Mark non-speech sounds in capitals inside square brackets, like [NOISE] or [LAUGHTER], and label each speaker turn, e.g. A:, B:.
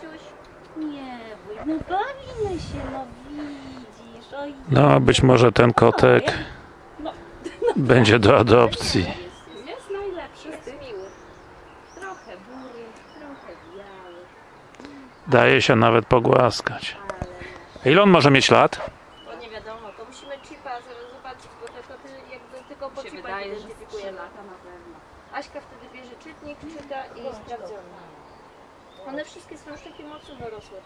A: Kiciuś? Nie bój, no bawimy się, no widzisz. Oj,
B: No, być może ten kotek
A: No. [LAUGHS]
B: będzie do adopcji.
A: jest, jest najlepszy z tych. miły. Trochę bury, trochę biały,
B: Daje się nawet pogłaskać.
A: ale...
B: A ile on może mieć lat?
A: To nie wiadomo, to musimy chipa z- zobaczyć, bo te koty jakby tylko po
C: się wydaje, że
A: identyfikuje
C: trzy
A: lata na pewno. Aśka wtedy bierze czytnik, czyta i sprawdzony. One wszystkie są szczepie mocno dorosłe.